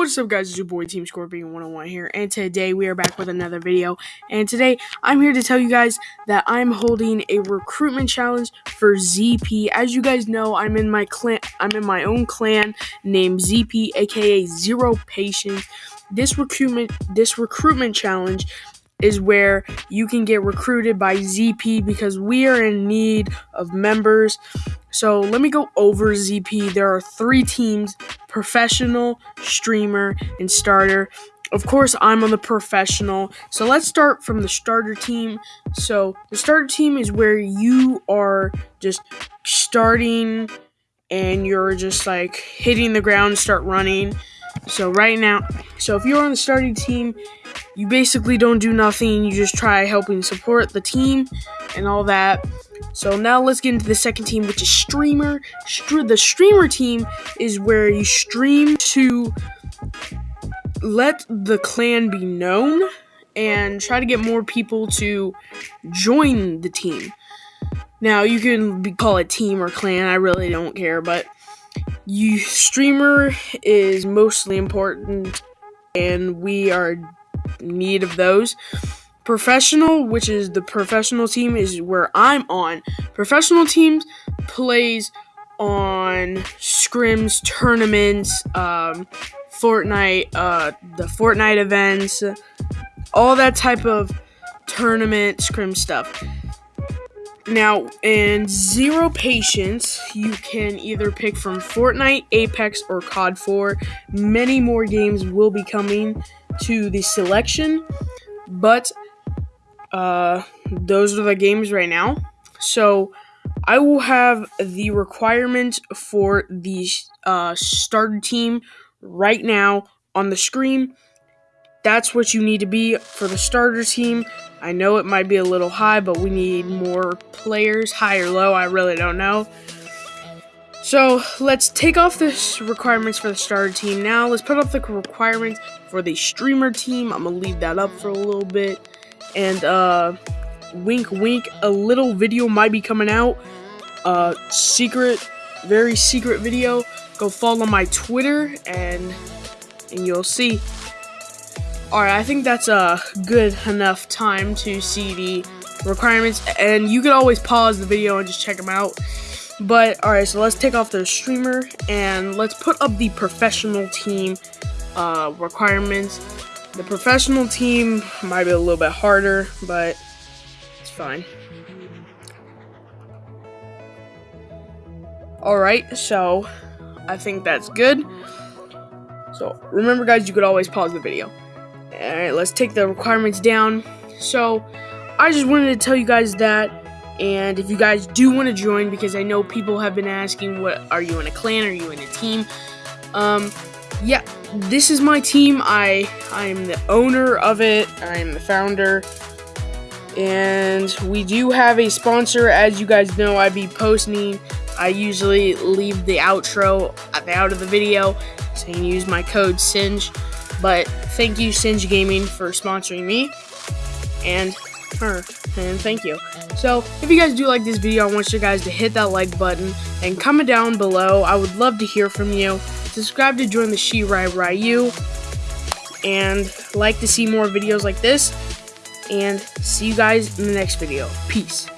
What's up guys, it's your boy Team Scorpion 101 here, and today we are back with another video, and today I'm here to tell you guys that I'm holding a recruitment challenge for ZP. As you guys know, I'm in my clan, I'm in my own clan named ZP, aka Zero Patience. This recruitment, this recruitment challenge is where you can get recruited by ZP because we are in need of members. So let me go over ZP. There are three teams professional, streamer, and starter. Of course, I'm on the professional. So let's start from the starter team. So the starter team is where you are just starting and you're just like hitting the ground, start running. So right now, so if you're on the starting team, you basically don't do nothing. You just try helping support the team and all that. So now let's get into the second team, which is streamer. the streamer team is where you stream to let the clan be known and try to get more people to join the team. Now you can be, call it team or clan. I really don't care, but you streamer is mostly important, and we are need of those. Professional, which is the professional team, is where I'm on. Professional teams plays on scrims, tournaments, um, Fortnite, uh, the Fortnite events, all that type of tournament scrim stuff. Now, in Zero Patience, you can either pick from Fortnite, Apex, or COD 4. Many more games will be coming to the selection, but uh, those are the games right now. So I will have the requirement for the uh, starter team right now on the screen. That's what you need to be for the starter team. I know it might be a little high, but we need more players, high or low, I really don't know. So let's take off the requirements for the starter team now. Let's put up the requirements for the streamer team. I'm gonna leave that up for a little bit. And uh wink wink, a little video might be coming out. Uh secret, very secret video. Go follow my Twitter and and you'll see. Alright, I think that's a good enough time to see the requirements and you can always pause the video and just check them out. But alright, so let's take off the streamer and let's put up the professional team uh, requirements. The professional team might be a little bit harder, but it's fine. Alright, so I think that's good. So remember guys, you could always pause the video. Alright, let's take the requirements down. So I just wanted to tell you guys that and if you guys do want to join, because I know people have been asking, what are you in a clan? Are you in a team? Um, yeah, this is my team. I I am the owner of it. I am the founder. And we do have a sponsor. As you guys know, I be posting. I usually leave the outro at the out of the video so you can use my code SINGE. But thank you, Singe Gaming, for sponsoring me. And her. And thank you. So, if you guys do like this video, I want you guys to hit that like button and comment down below. I would love to hear from you. Subscribe to join the Shirai Ryu. And like to see more videos like this. And see you guys in the next video. Peace.